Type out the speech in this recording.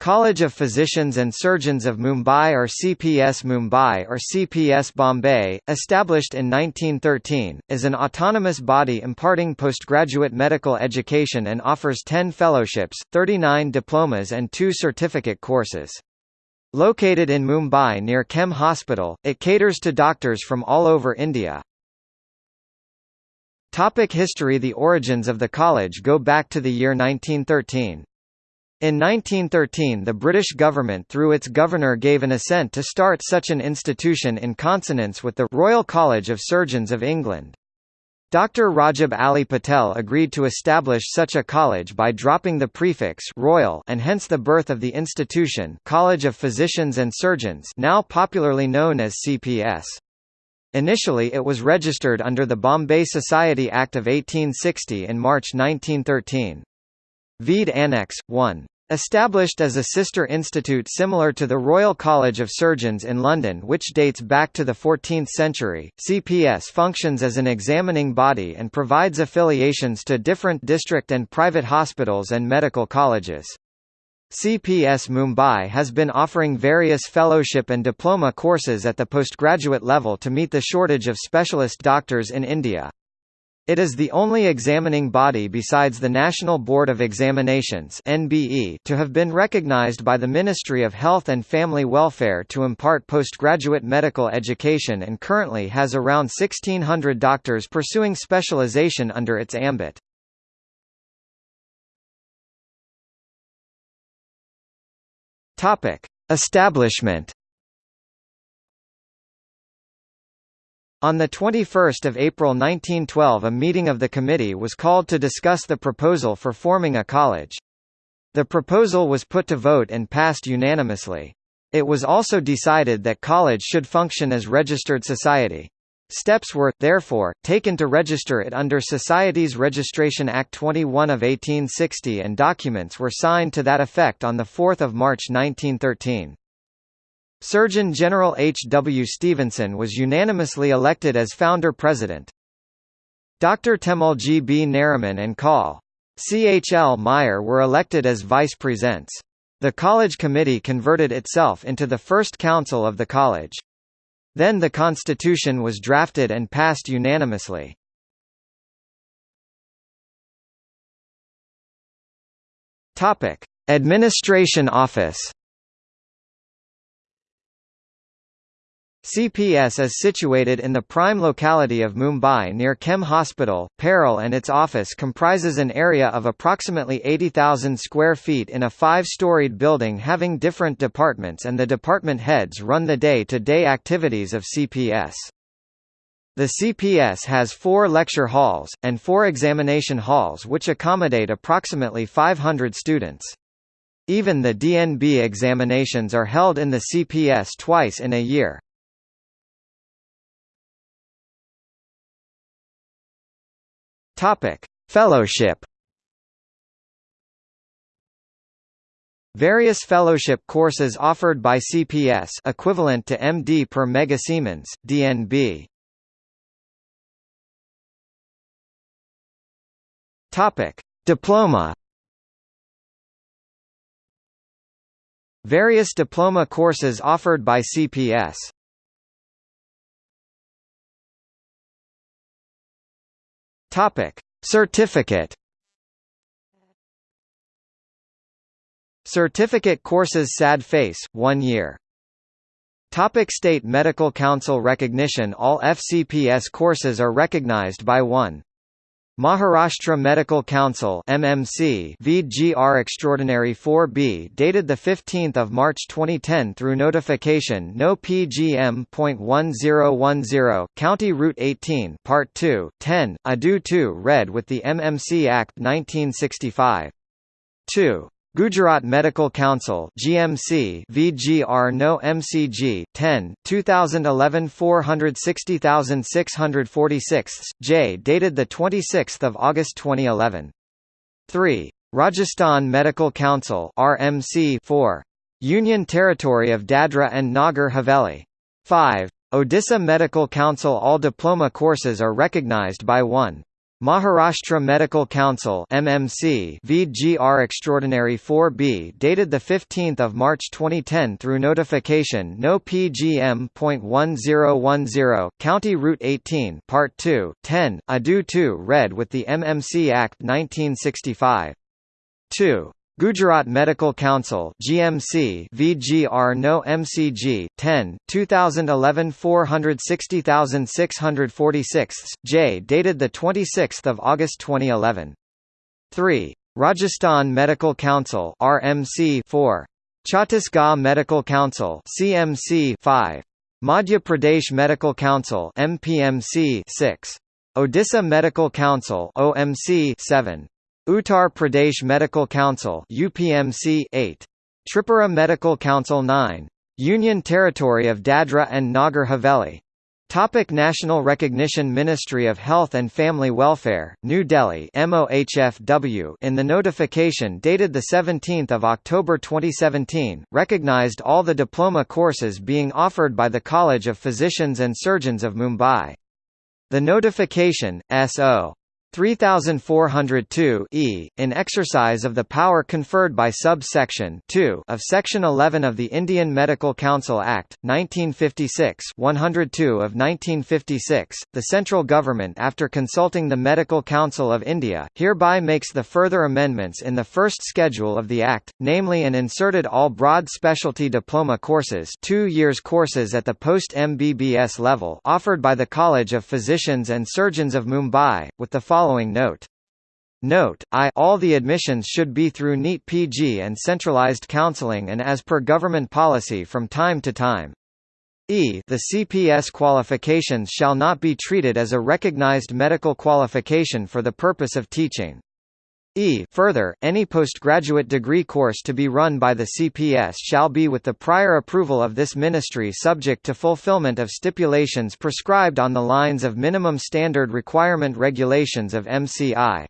College of Physicians and Surgeons of Mumbai or CPS Mumbai or CPS Bombay, established in 1913, is an autonomous body imparting postgraduate medical education and offers 10 fellowships, 39 diplomas and 2 certificate courses. Located in Mumbai near KEM Hospital, it caters to doctors from all over India. Topic history The origins of the college go back to the year 1913. In 1913 the British government through its governor gave an assent to start such an institution in consonance with the Royal College of Surgeons of England. Dr. Rajab Ali Patel agreed to establish such a college by dropping the prefix Royal and hence the birth of the institution College of Physicians and Surgeons now popularly known as CPS. Initially it was registered under the Bombay Society Act of 1860 in March 1913. Vede Annex, 1. Established as a sister institute similar to the Royal College of Surgeons in London which dates back to the 14th century, CPS functions as an examining body and provides affiliations to different district and private hospitals and medical colleges. CPS Mumbai has been offering various fellowship and diploma courses at the postgraduate level to meet the shortage of specialist doctors in India. It is the only examining body besides the National Board of Examinations (NBE) to have been recognized by the Ministry of Health and Family Welfare to impart postgraduate medical education and currently has around 1600 doctors pursuing specialization under its ambit. Topic: Establishment On 21 April 1912 a meeting of the committee was called to discuss the proposal for forming a college. The proposal was put to vote and passed unanimously. It was also decided that college should function as registered society. Steps were, therefore, taken to register it under Societies Registration Act 21 of 1860 and documents were signed to that effect on 4 March 1913. Surgeon General H. W. Stevenson was unanimously elected as founder-president. Dr. Taimulji G. B. Nariman and Col. C. H. L. Meyer were elected as vice-presidents. The college committee converted itself into the first council of the college. Then the constitution was drafted and passed unanimously. Administration office CPS is situated in the prime locality of Mumbai near KEM Hospital, Parel and its office comprises an area of approximately 80,000 square feet in a five-storied building having different departments and the department heads run the day-to-day -day activities of CPS. The CPS has four lecture halls, and four examination halls which accommodate approximately 500 students. Even the DNB examinations are held in the CPS twice in a year. Topic: Fellowship. Various fellowship courses offered by CPS equivalent to MD per Mega Siemens, DNB. Topic: Diploma. Various diploma courses offered by CPS Topic: Certificate. Certificate courses SAD FACE, 1 year. Topic State Medical Council recognition All FCPS courses are recognized by one Maharashtra Medical Council MMC VGR Extraordinary 4B dated the 15th of March 2010 through notification no PGM.1010 County Route 18 Part 2 10 Adu 2 read with the MMC Act 1965 2 Gujarat Medical Council GMC VGR No MCG 10 2011 460646 J dated the 26th of August 2011 3 Rajasthan Medical Council RMC 4 Union Territory of Dadra and Nagar Haveli. 5 Odisha Medical Council All diploma courses are recognized by one Maharashtra Medical Council MMC VGR Extraordinary 4B dated 15 March 2010 through notification No PGM.1010 County Route 18 Part 2, 10, ADU 2 read with the MMC Act 1965. 2. Gujarat Medical Council GMC VGR No MCG 10 2011 460646 J dated the 26th of August 2011 3 Rajasthan Medical Council RMC 4 Chhattisgarh Medical Council CMC 5 Madhya Pradesh Medical Council MPMC 6 Odisha Medical Council OMC 7 Uttar Pradesh Medical Council UPMC 8 Tripura Medical Council 9 Union Territory of Dadra and Nagar Haveli Topic National Recognition Ministry of Health and Family Welfare, New Delhi MOHFW in the notification dated 17 October 2017, recognized all the diploma courses being offered by the College of Physicians and Surgeons of Mumbai. The notification, S.O. 3402 e, in exercise of the power conferred by subsection 2 of Section 11 of the Indian Medical Council Act, 1956 102 of 1956, the central government after consulting the Medical Council of India, hereby makes the further amendments in the first schedule of the Act, namely and inserted all broad specialty diploma courses two years courses at the post-MBBS level offered by the College of Physicians and Surgeons of Mumbai, with the following following note. Note, I all the admissions should be through NEET PG and centralized counseling and as per government policy from time to time. E the CPS qualifications shall not be treated as a recognized medical qualification for the purpose of teaching. E further, any postgraduate degree course to be run by the CPS shall be with the prior approval of this ministry subject to fulfillment of stipulations prescribed on the lines of minimum standard requirement regulations of MCI.